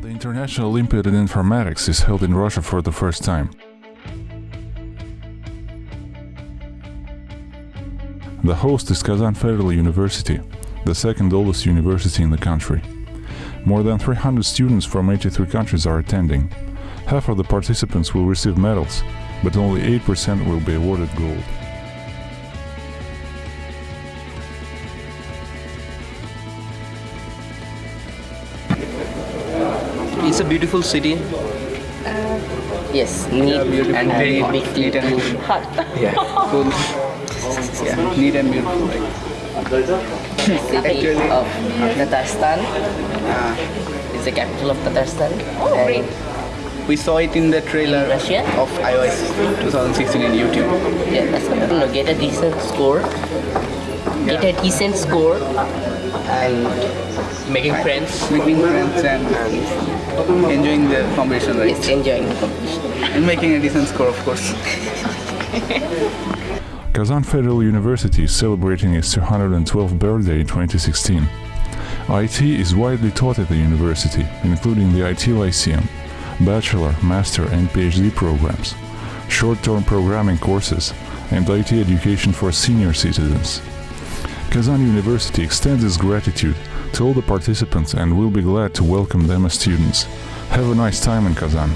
National Olympiad in Informatics is held in Russia for the first time. The host is Kazan Federal University, the second oldest university in the country. More than 300 students from 83 countries are attending. Half of the participants will receive medals, but only 8% will be awarded gold. It's a beautiful city. Yes, neat Yeah, and very Hot. big Neat and and hot. Yeah, cool. Yeah, neat and beautiful. Like, City Actually- of Tatarstan. uh, It's the capital of Tatarstan. Oh, and great. we saw it in the trailer In of IOI 2016 in YouTube. Yeah, that's what no, get a decent score. Get a decent score and making friends. Making friends and enjoying the competition, right? Yes, enjoying the competition. And making a decent score, of course. Kazan Federal University is celebrating its 212th birthday in 2016. IT is widely taught at the university, including the IT Lyceum, bachelor, master, and PhD programs, short-term programming courses, and IT education for senior citizens. Kazan University extends its gratitude to all the participants and will be glad to welcome them as students. Have a nice time in Kazan.